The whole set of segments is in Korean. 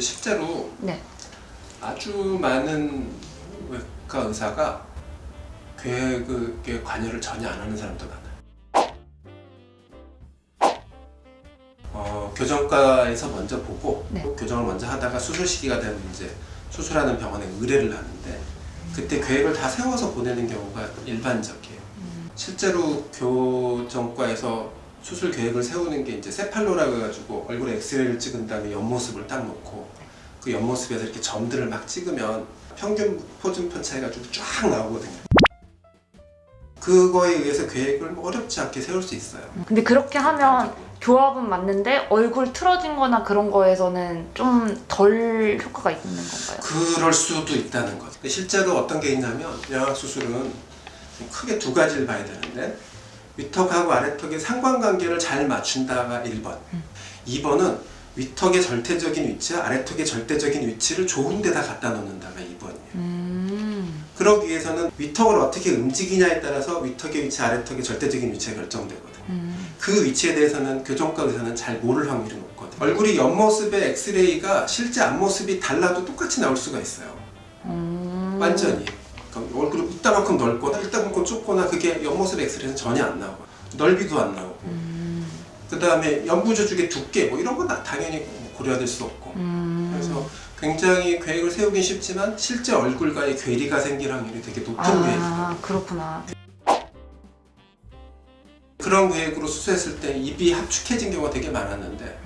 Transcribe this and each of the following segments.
실제로 네. 아주 많은 외과 의사가 계획에 관여를 전혀 안 하는 사람도 많아요. 어, 교정과에서 먼저 보고 네. 교정을 먼저 하다가 수술 시기가 되면 이제 수술하는 병원에 의뢰를 하는데 그때 계획을 다 세워서 보내는 경우가 일반적이에요. 실제로 교정과에서 수술 계획을 세우는 게 이제 세팔로라고 해가지고 얼굴에 엑스레이를 찍은 다음에 옆모습을 딱 놓고 그 옆모습에서 이렇게 점들을 막 찍으면 평균 포준편 차이가 좀 쫙 나오거든요. 그거에 의해서 계획을 뭐 어렵지 않게 세울 수 있어요. 근데 그렇게 하면 교합은 맞는데 얼굴 틀어진 거나 그런 거에서는 좀 덜 효과가 있는 건가요? 그럴 수도 있다는 거죠. 실제로 어떤 게 있냐면 영악 수술은 좀 크게 두 가지를 봐야 되는데 위턱하고 아래턱의 상관관계를 잘 맞춘다가 1번. 2번은 위턱의 절대적인 위치와 아래턱의 절대적인 위치를 좋은 데다 갖다 놓는다가 2번이에요. 음. 그러기 위해서는 위턱을 어떻게 움직이냐에 따라서 위턱의 위치, 아래턱의 절대적인 위치가 결정되거든요. 음. 그 위치에 대해서는 교정과 의사는 잘 모를 확률이 높거든요. 얼굴이 옆모습의 엑스레이가 실제 앞모습이 달라도 똑같이 나올 수가 있어요. 음. 완전히. 얼굴이 이따만큼 넓거나 이따만큼 좁거나 그게 옆모습 엑스레이는 전혀 안 나오고 넓이도 안 나오고 음. 그 다음에 연부 조직의 두께 뭐 이런 건 다- 당연히 고려될 수 없고 음. 그래서 굉장히 계획을 세우긴 쉽지만 실제 얼굴과의 괴리가 생길 확률이 되게 높은 계획이에요. 아 그렇구나. 그런 계획으로 수술했을 때 입이 합축해진 경우가 되게 많았는데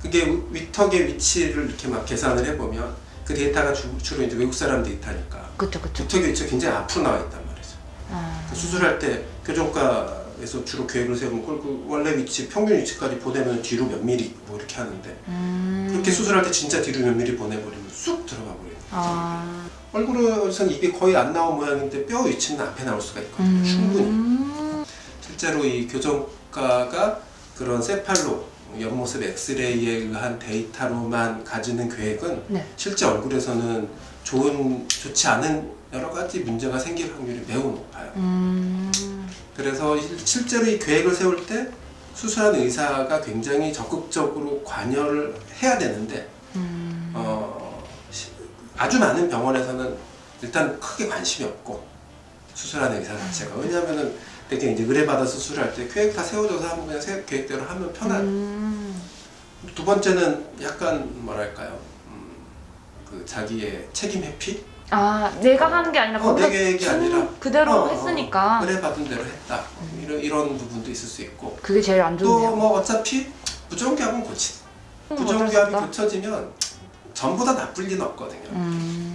그게 위턱의 위치를 이렇게 막 계산을 해보면 그 데이터가 주, 로 이제 외국 사람 데이터니까 그쵸 그쵸. 위턱의 위치가 굉장히 앞으로 나와 있단 말이죠. 아. 그 수술할 때 교정과에서 주로 계획을 세우면 그걸 그 원래 위치 평균 위치까지 보내면 뒤로 몇 미리 뭐 이렇게 하는데 음. 그렇게 수술할 때 진짜 뒤로 몇 미리 보내버리면 쑥 들어가 버려요. 아. 얼굴에선 입이 거의 안 나온 모양인데 뼈 위치는 앞에 나올 수가 있거든요. 충분히. 음. 실제로 이 교정과가 그런 세팔로 옆모습 엑스레이에 의한 데이터로만 가지는 계획은 네. 실제 얼굴에서는 좋은 좋지 않은 여러 가지 문제가 생길 확률이 매우 높아요. 음. 그래서 실- 실제로 이 계획을 세울 때 수술하는 의사가 굉장히 적극적으로 관여를 해야 되는데 음. 어, 시- 아주 많은 병원에서는 일단 크게 관심이 없고 수술하는 의사 자체가 왜냐하면은 되게 이제 의뢰받아 수술할 때 계획 다 세워줘서 하면 그냥 세- 계획대로 하면 편한. 음. 두 번째는 약간 뭐랄까요? 음, 그 자기의 책임 회피? 아 내가 하는 게 아니라 어, 내 계획이 준 아니라. 그대로 어, 어, 했으니까. 의뢰받은 대로 했다. 이런, 이런 부분도 있을 수 있고. 그게 제일 안또 좋네요. 뭐 어차피 부정기합은 고치. 음, 부정기합이. 고쳐지면 전부 다 나쁠 리는 없거든요. 음.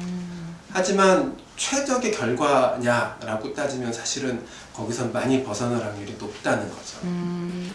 하지만 최적의 결과냐라고 따지면 사실은 거기선 많이 벗어날 확률이 높다는 거죠. 음.